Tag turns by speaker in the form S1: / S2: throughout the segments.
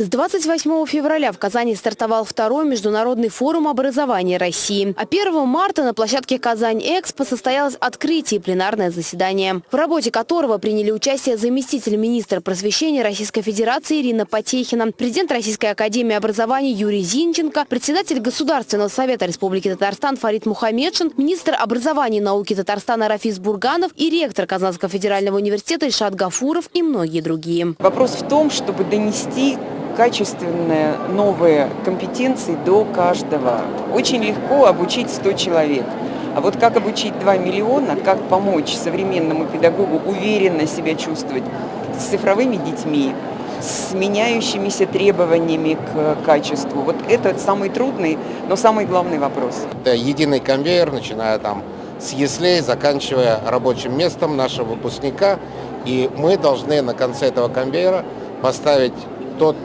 S1: С 28 февраля в Казани стартовал второй международный форум образования России. А 1 марта на площадке «Казань-Экспо» состоялось открытие пленарное заседание, в работе которого приняли участие заместитель министра просвещения Российской Федерации Ирина Потехина, президент Российской академии образования Юрий Зинченко, председатель Государственного совета Республики Татарстан Фарид Мухаммедшин, министр образования и науки Татарстана Рафис Бурганов и ректор Казанского федерального университета Ишат Гафуров и многие другие.
S2: Вопрос в том, чтобы донести качественные новые компетенции до каждого. Очень легко обучить 100 человек. А вот как обучить 2 миллиона, как помочь современному педагогу уверенно себя чувствовать с цифровыми детьми, с меняющимися требованиями к качеству. Вот это самый трудный, но самый главный вопрос.
S3: Это единый конвейер, начиная там с яслей, заканчивая рабочим местом нашего выпускника. И мы должны на конце этого конвейера поставить тот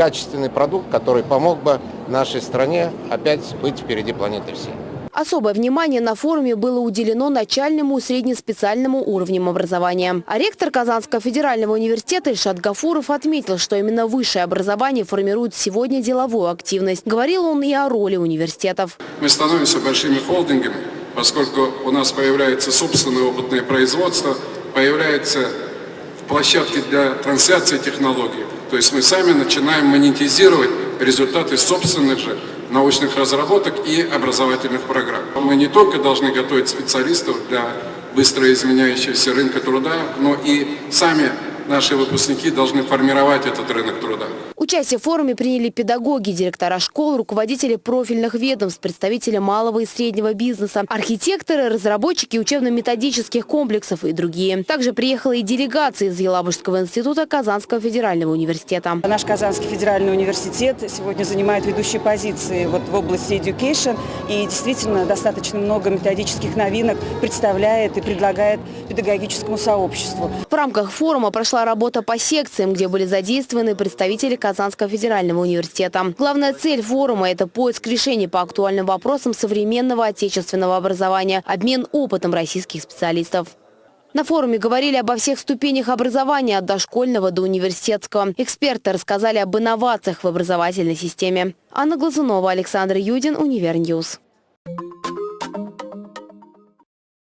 S3: качественный продукт, который помог бы нашей стране опять быть впереди планеты всей.
S1: Особое внимание на форуме было уделено начальному и среднеспециальному уровням образования. А ректор Казанского федерального университета Ильшат Гафуров отметил, что именно высшее образование формирует сегодня деловую активность. Говорил он и о роли университетов.
S4: Мы становимся большими холдингами, поскольку у нас появляется собственное опытное производство, появляются площадки для трансляции технологий. То есть мы сами начинаем монетизировать результаты собственных же научных разработок и образовательных программ. Мы не только должны готовить специалистов для быстро изменяющегося рынка труда, но и сами наши выпускники должны формировать этот рынок труда.
S1: Участие в форуме приняли педагоги, директора школ, руководители профильных ведомств, представители малого и среднего бизнеса, архитекторы, разработчики учебно-методических комплексов и другие. Также приехала и делегация из Елабужского института Казанского федерального университета.
S2: Наш Казанский федеральный университет сегодня занимает ведущие позиции вот в области education и действительно достаточно много методических новинок представляет и предлагает педагогическому сообществу.
S1: В рамках форума прошла работа по секциям, где были задействованы представители Казанского федерального университета. Главная цель форума – это поиск решений по актуальным вопросам современного отечественного образования, обмен опытом российских специалистов. На форуме говорили обо всех ступенях образования от дошкольного до университетского. Эксперты рассказали об инновациях в образовательной системе. Анна Глазунова, Александр Юдин, Univer News.